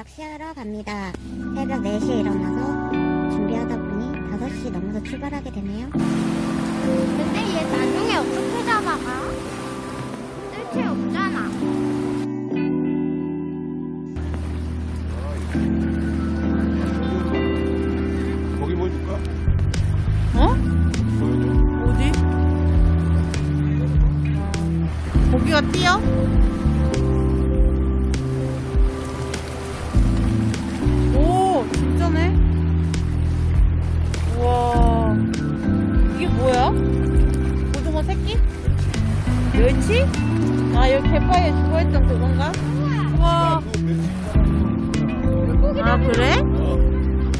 낚시하러 갑니다. 새벽 4시에 일어나서 준비하다 보니 5시 넘어서 출발하게 되네요. 근데 얘 나중에 어떻게 잡아가? 뜰채 없잖아. 새끼? 멸치? 아, 여기 갯바위에 죽어있던 그건가? 우와. 아, 그래?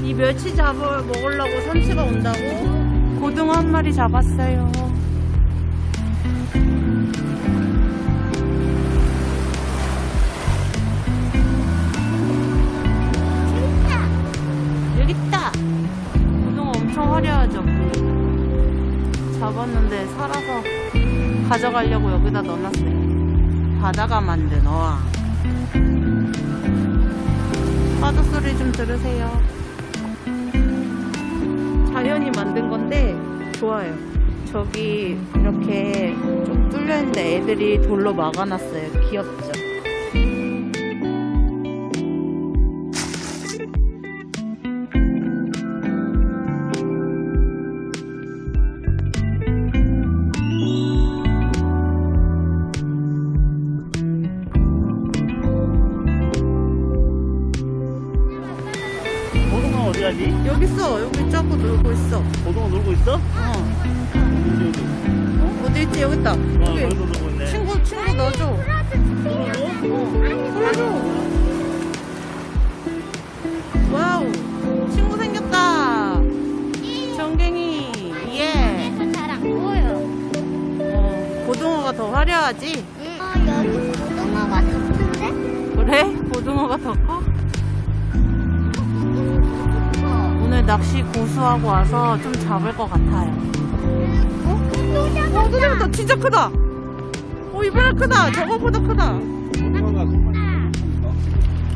이 멸치 잡을 먹으려고 삼치가 온다고? 고등어 한 마리 잡았어요. 여기 있다. 고등어 엄청 화려하죠. 잡았는데 살아서 가져가려고 여기다 넣어놨어요. 바다가 만든 어항. 파도 소리 좀 들으세요. 자연이 만든 건데 좋아요. 저기 이렇게 좀 뚫려 있는데 애들이 돌로 막아놨어요. 귀엽죠? 있어. 고등어 놀고 있어? 어. 어디 어디? 어? 어디 있지? 여기 있다. 아, 여기. 거기서 놀고 있네. 친구 친구 넣어줘. 어. 풀어줘. wow. 친구 생겼다. 전갱이. 예. 잘안 보여. 어, 고등어가 더 화려하지? 어, 여기 고등어가 더 큰데? 그래? 고등어가 더 커? 낚시 고수하고 와서 좀 잡을 것 같아요. 어? 또 어, 잡았다. 또 잡았다. 진짜 크다. 어, 이번에 크다. 저거보다 크다.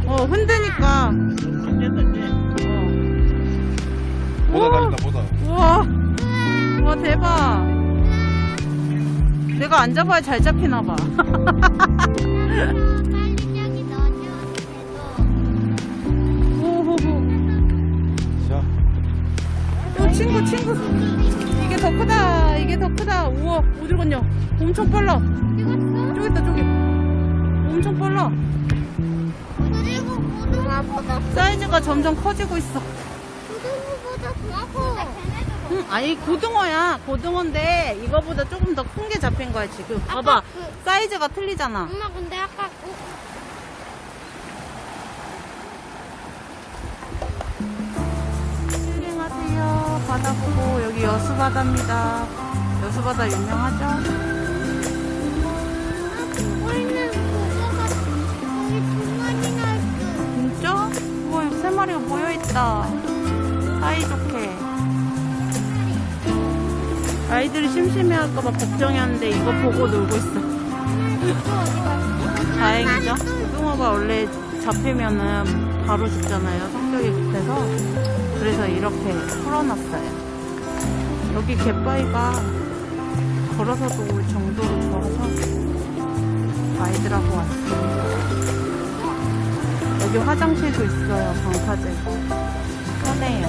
어, 흔드니까. 어. 보다 다닌다 보다. 우와. 우와, 대박. 내가 안 잡아야 잘 잡히나봐. 친구, 친구. 이게 더 크다. 이게 더 크다. 우와, 어디로 갔냐? 엄청 빨라. 저기 있다, 저기. 엄청 빨라. 그리고 고등어보다 사이즈가 점점 커지고 있어. 고등어보다 더 커. 응, 아니, 고등어야. 고등어인데, 이거보다 조금 더 큰 게 잡힌 거야, 지금. 봐봐. 그- 사이즈가 틀리잖아. 엄마 근데 아까 어. 바다 보고, 여기 여수바다입니다. 여수바다 유명하죠? 진짜? 뭐, 세 마리가 모여있다. 사이좋게. 아이들이 심심해할까봐 걱정이었는데, 이거 보고 놀고 있어. 다행이죠. 고등어가 원래 잡히면은 바로 죽잖아요. 성격이 급해서. 그래서 이렇게 풀어놨어요. 여기 갯바위가 걸어서도 올 정도로 좋아서 아이들하고 왔습니다. 여기 화장실도 있어요. 방파제고. 편해요.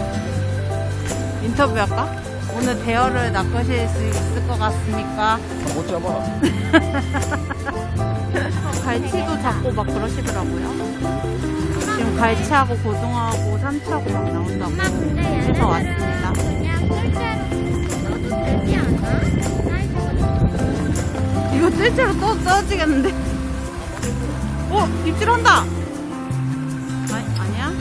인터뷰 할까? 오늘 대어를 낚으실 수 있을 것 같습니까? 못 잡아. 갈치도 잡고 막 그러시더라고요. 갈치하고 고등어하고 삼치하고 막 나온다고 엄마 근데 해서 왔습니다. 사이즈가 이거 실제로 또 떨어지겠는데? 어? 입질한다! 아니, 아니야?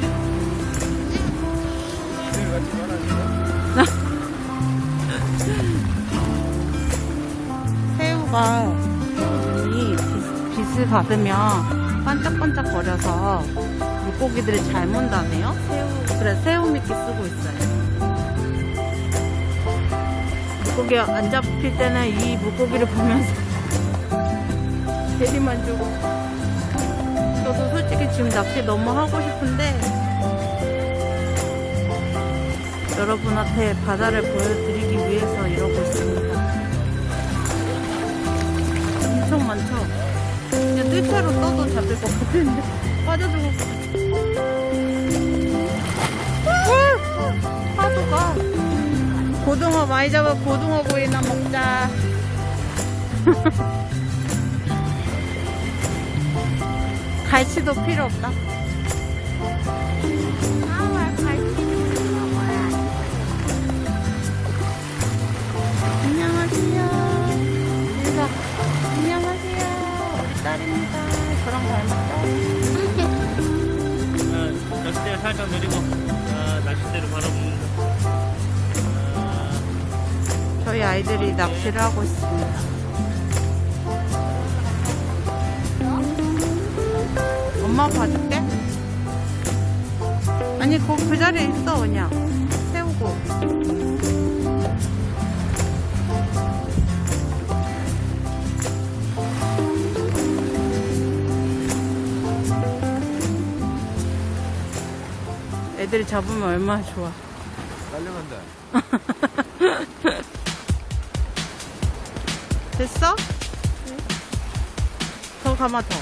새우가 눈이 빛- 빛을 받으면 반짝반짝 거려서 물고기들이 잘 문다네요. 새우, 그래, 새우 미끼 쓰고 있어요. 물고기 안 잡힐 때는 이 물고기를 보면서 대리만족. 저도 솔직히 지금 낚시 너무 하고 싶은데 여러분한테 바다를 보여드리기 위해서 이러고 있습니다. 엄청 많죠? 그냥 뜰채로 떠도 잡을 것 같은데 빠져들고 파도가. 고등어 많이 잡아 고등어 구이나 먹자. 갈치도 필요 없다. 안녕하세요. 인사 안녕하세요. 우리 딸입니다. 저랑 닮았 살짝 내리고 어, 낚싯대를 바라봅니다. 어, 저희 아이들이 낚시를 하고 있습니다. 엄마 봐줄게. 아니 거, 그 자리에 있어 그냥. 세우고 애들이 잡으면 얼마나 좋아 딸려간다. 됐어? 더 감아 더.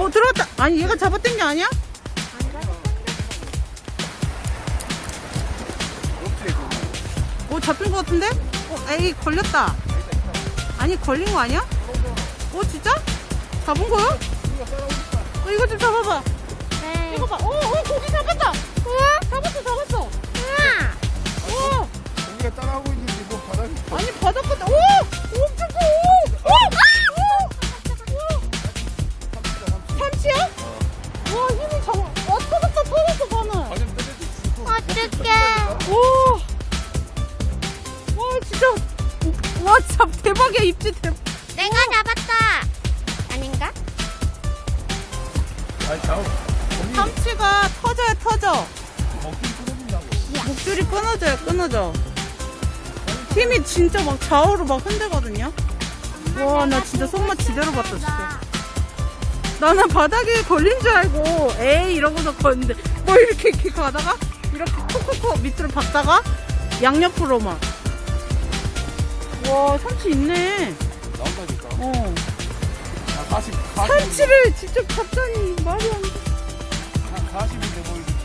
어 들어왔다. 아니 얘가 잡아당게 아니야? 오 잡힌 것 같은데? 어 에이 걸렸다. 아니 걸린 거 아니야? 어 진짜? 잡은 거야? 어 이거 좀 잡아봐. 네. 이거 봐. 오, 오 고기 잡았다. 우와 잡았어 잡았어. 우와. 오. 우리가 따라하고 있는데 뭐 바닥이 아니 바닥 같다. 오! 오, 엄청 커. 오! 오! 아! 오! 삼치야? 와 힘이 장. 와 터졌다 터졌어. 가슴 떨어지 어떡해 오! 와 진짜. 와 진짜 대박이야 입질 대박. 내가 잡았다 아닌가? 아니 삼치가 터져야 터져. 목줄이 끊어져요 끊어져. 힘이 진짜 막 좌우로 막 흔들거든요. 와 나 진짜 손맛 제대로 봤다 진짜. 나는 바닥에 걸린 줄 알고 에이 이러고서 걷는데 뭐 이렇게 이렇게 가다가 이렇게 콕콕콕 밑으로 박다가 양옆으로만 와 삼치 있네 나온다니까. 어 아, 40, 40. 삼치를 직접 잡다니 말이 안 돼 40인데 보이지.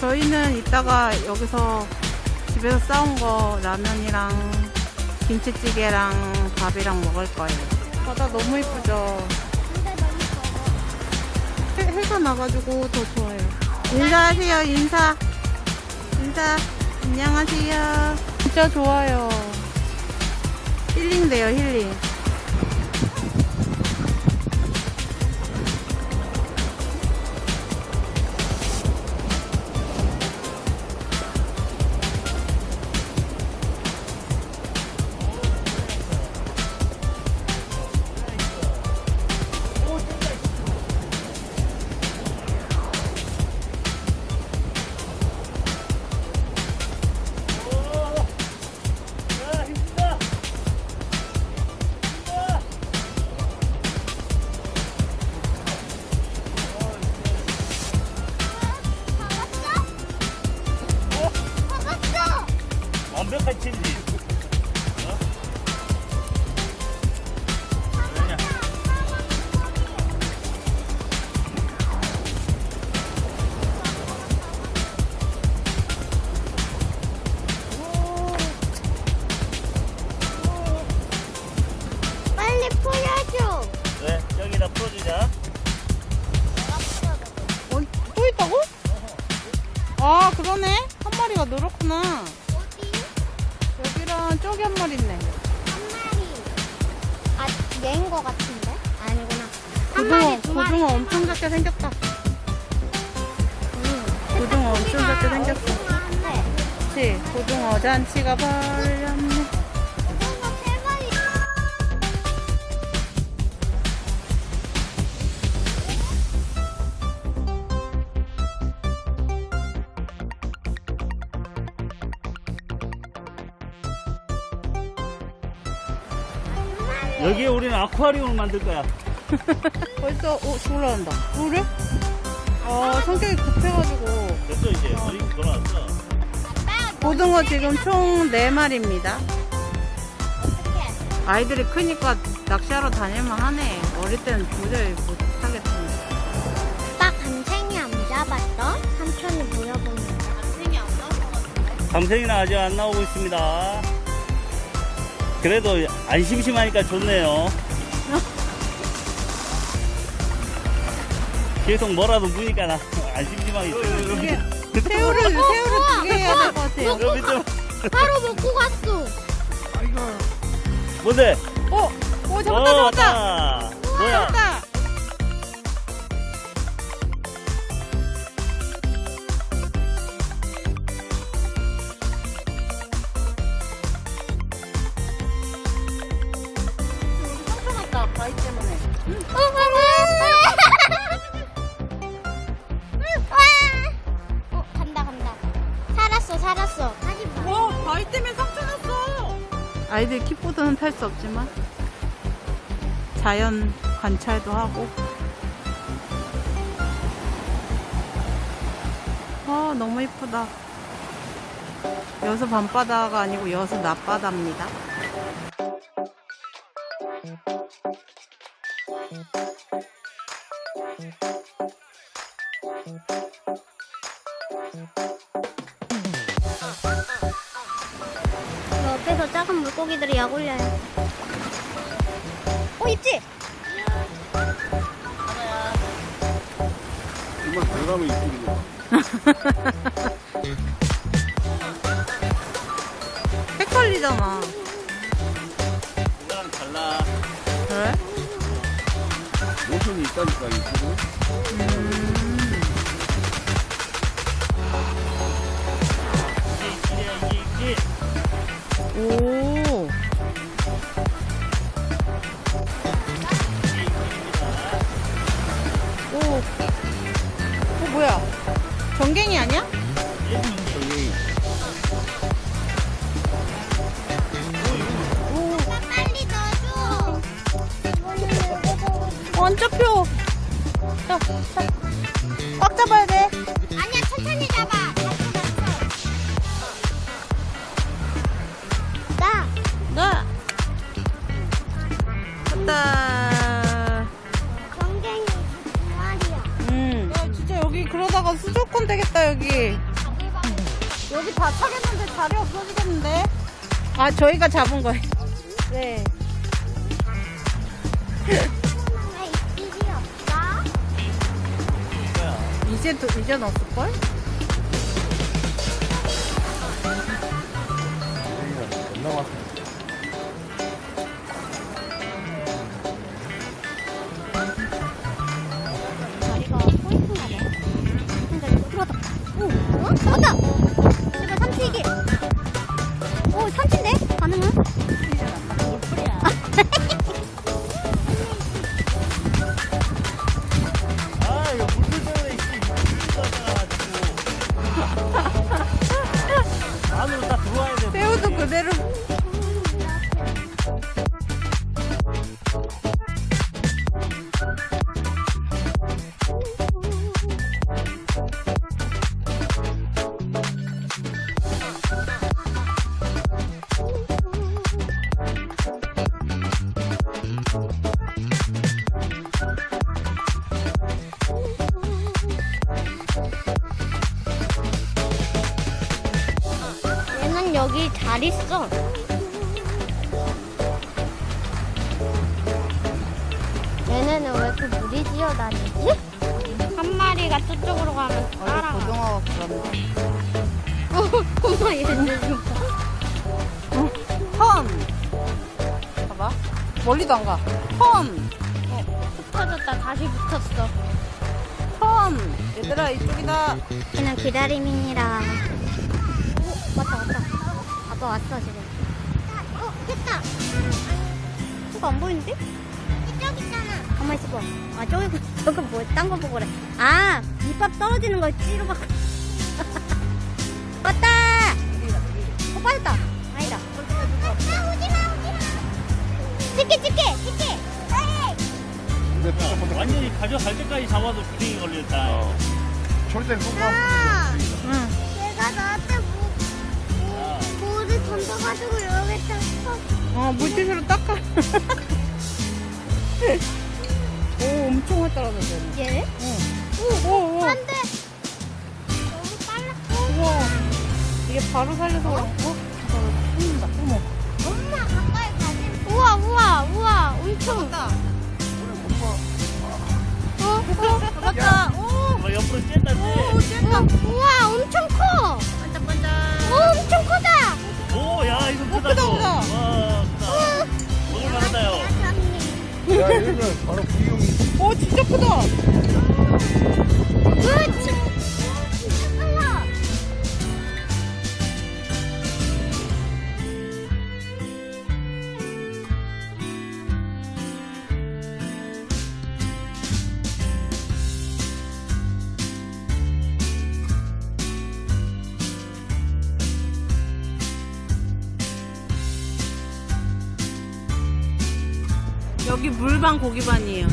저희는 이따가 여기서 집에서 싸운 거 라면이랑 김치찌개랑 밥이랑 먹을 거예요 바다 너무 이쁘죠 해, 해가 나가지고 더 좋아요. 인사하세요, 인사. 인사. 안녕하세요. 진짜 좋아요. 힐링 돼요, 힐링. 아, 그러네. 한 마리가 늘었구나. 어디? 여기랑 저기 한 마리 있네. 한 마리 아 얘인 거 같은데? 아니구나 한 고등어, 마리 두 마리 고등어 엄청 작게 생겼다. 고등어 엄청 작게 생겼어. 그치? 고등어 잔치가 벌렸 아쿠아리움을 만들 거야. 벌써 오 올라간다. 그래? 아 성격이 급해가지고 됐어 이제 머리 돌아왔어. 고등어 지금 총 4마리입니다. 아이들이 크니까 낚시하러 다닐만 하네. 어릴 때는 도저히 못하겠습니다. 아빠 감생이 안 잡았어? 삼촌이 물어보는데. 감생이는 아직 안 나오고 있습니다. 그래도 안 심심하니까 좋네요. 계속 뭐라도 무니까 나 안 심심하게 있어요. 이게 새우를 새우를 두 개 해야 될 것 같아요. 여기 좀 바로 먹고 갔어. 뭔데? 어, 오 어, 잡았다 잡았다. 뭐야? 잡았다. 살았어. 와 바위 때문에 상처 났어. 아이들 킥보드는 탈 수 없지만 자연 관찰도 하고. 아 너무 이쁘다. 여수 밤바다가 아니고 여수 낮바다입니다. 약 올려요. 어, 있지? 정말 들어가면 이쁘겠네. 헷갈리잖아. 그거랑 달라. 그래? 모션이 있다니까, 이게 오. 오. 전갱이 아니야? 잡혀. 자, 자. 그러다가 수족권 되겠다, 여기. 여기 다 차겠는데 자리 없어지겠는데? 아, 저희가 잡은 거예요. 네. 이제, 또- 이제 넣었을걸? 붙어졌다 다시 붙었어. 턴! 얘들아, 이쪽이다. 그냥 기다림이니라. 오, 왔다 왔다. 아빠 왔어 지금. 어 됐다. 저거 안 보이는데? 이쪽 있잖아. 가만 있어봐. 아 저기 저거 뭐딴 거 보고 그래. 아 밑밥 떨어지는 걸 찌로 막. 왔다. 어 빠졌다. 아니다. 아 오지마 오지마. 찍게 찍게 찍게. 근데 또 완전히 가져갈 때까지 잡아도 구덩이 걸렸다. 어. 절대 손가 아, 응. 얘가 나한테 뭐, 뭐, 뭐를 던져가지고 여기다 쳐. 어, 물티슈로 닦아. 오, 엄청 활 떨어졌네. 얘? 오, 오, 오. 안 돼. 너무 빨라. 우와. 이게 바로 살려서? 어. 어머. 엄마 가까이 가지. 우와 우와 우와 엄청. 어? 어? 맞다. 오, 뭐 옆으로 쬐다 오, 쬐. 쨌다. 우와 엄청 커. 반짝반짝. 오 엄청 크다. 오, 야, 이거 크다. 크다, 너. 크다. 와, 크다. 먹을 만하다요. 야 얘는 바로 부용이 오, 진짜 크다. 그 물반 고기반이에요.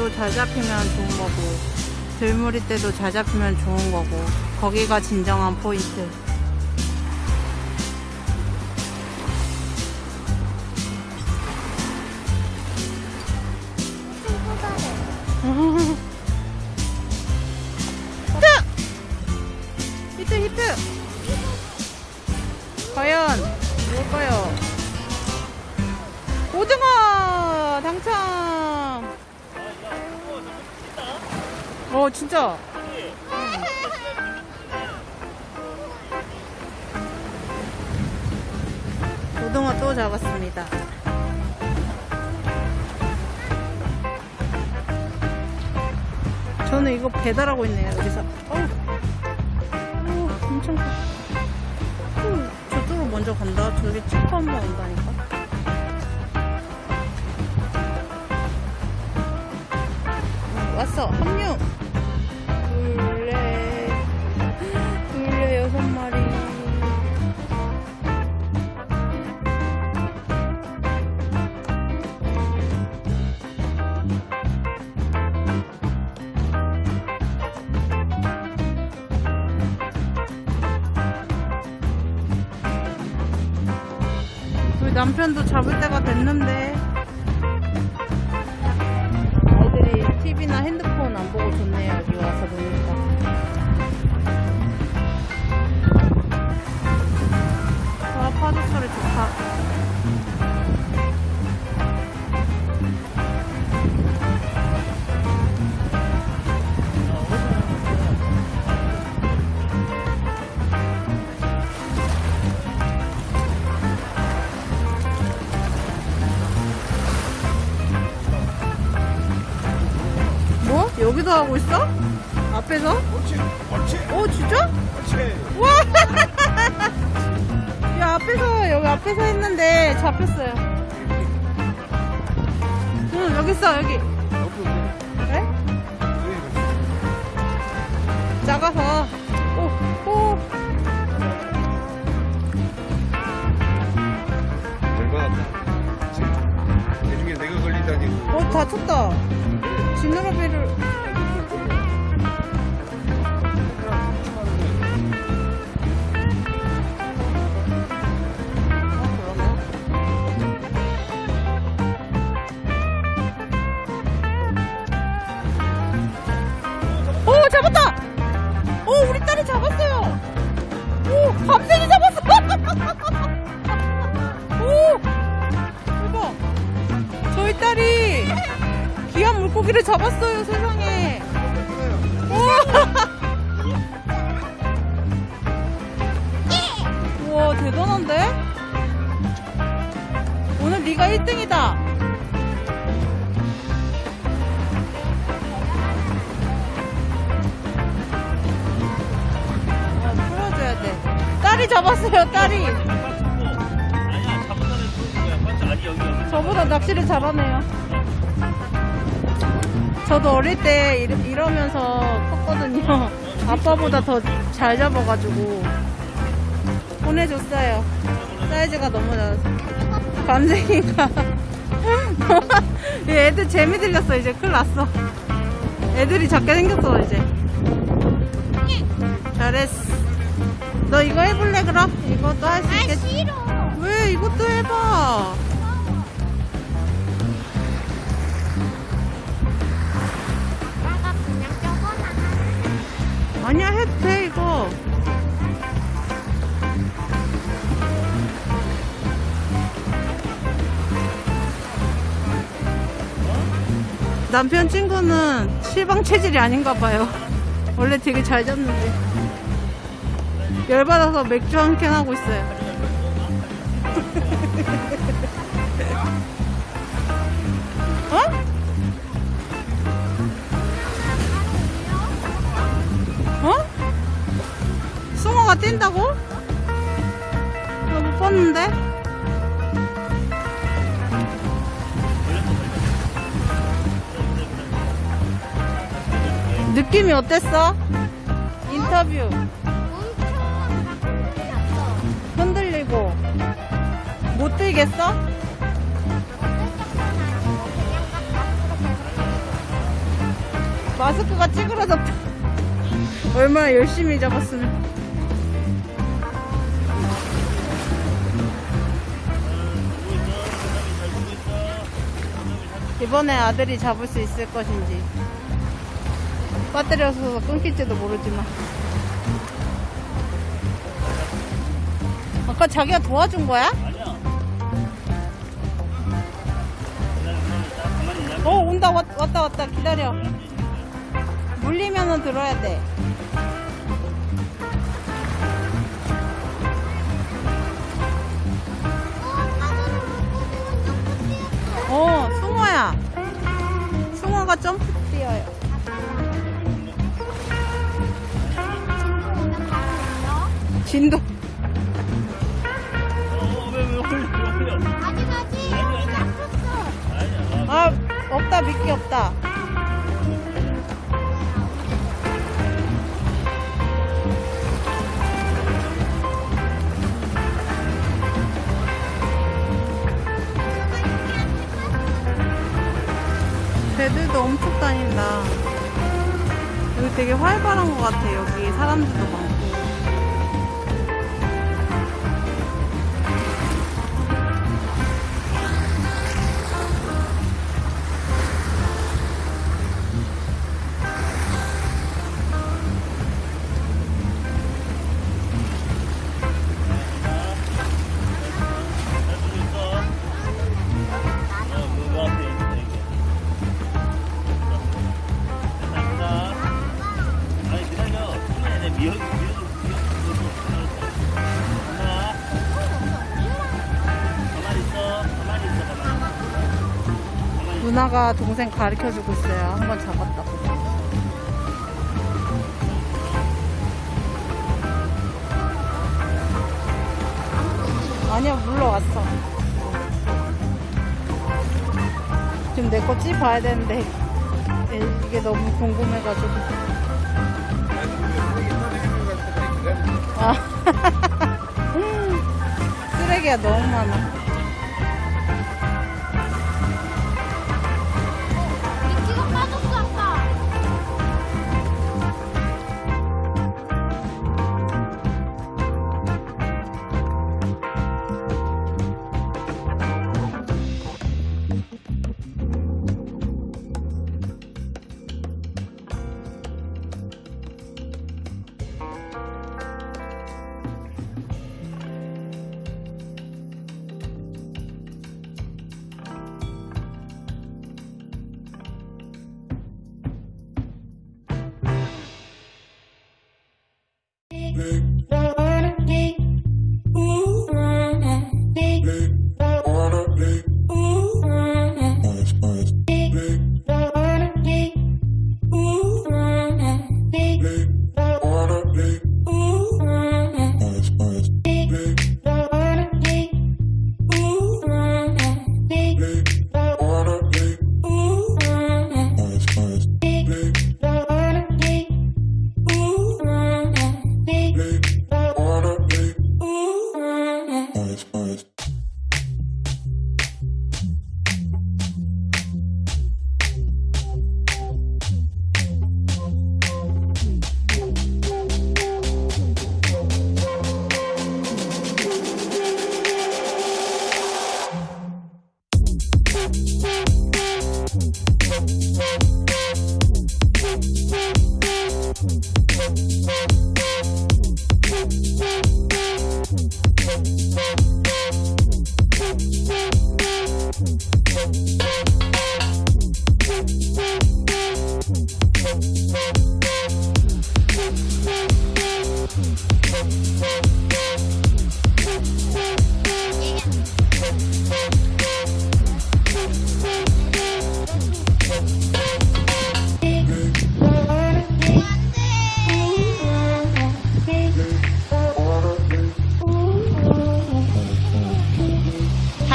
때도 잘 잡히면 좋은 거고, 들물이 때도 잘 잡히면 좋은 거고, 거기가 진정한 포인트. 어 진짜 고등어 또 잡았습니다. 저는 이거 배달하고 있네요, 여기서. 어우, 오, 엄청 커. 오, 저쪽으로 먼저 간다. 저기 체크 한번 온다니까. 어, 왔어, 합류! 우리 남편도 잡을 때가 됐는데 하고 있어? 앞에서? 옳지 옳지 오 진짜? 옳지 와! 야 앞에서 여기 앞에서 했는데 잡혔어요. 응 여기 있어 여기. 그래? 작아서. 오 오. 어 다쳤다. 지느러미를. 저도 어릴 때 이러, 이러 면서 컸거든요. 아빠보다 더 잘 잡아가지고 보내줬어요. 사이즈가 너무 작아서. 얘 애들 재미 들렸어. 이제 큰일 났어. 애들이 작게 생겼어, 이제. 잘했어. 너 이거 해볼래, 그럼? 이것도 할 수 있겠지? 싫어. 왜? 이것도 해봐. 아니야 해도 돼 이거. 남편 친구는 실방 체질이 아닌가 봐요. 원래 되게 잘 잡는데. 열받아서 맥주 한 캔 하고 있어요. 어? 어? 숭어가 뛴다고? 나 못 봤는데? 느낌이 어땠어? 인터뷰 흔들리고 못 들겠어? 마스크가 찌그러졌다 얼마나 열심히 잡았으면. 이번에 아들이 잡을 수 있을 것인지. 없어서 끊길지도 모르지만. 아까 자기가 도와준 거야? 아니야? 어 온다. 왔, 왔다 왔다. 기다려. 물리면은 들어야 돼 숭어가 점프 뛰어요. 진도. 아, 없다, 미끼 없다. 배들도 엄청 다닌다. 여기 되게 활발한 것 같아, 여기. 사람들도 많고. 누나가 동생 가르쳐주고 있어요. 한번 잡았다고. 아니야, 물러왔어. 지금 내거찌 봐야 되는데, 이- 이게 너무 궁금해가지고. 아. 쓰레기가 너무 많아.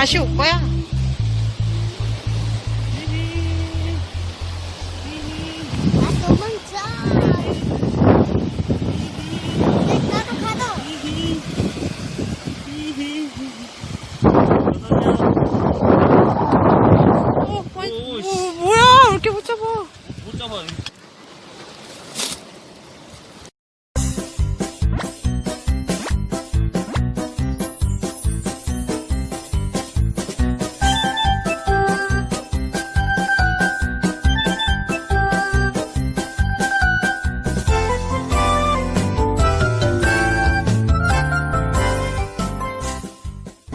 秀波呀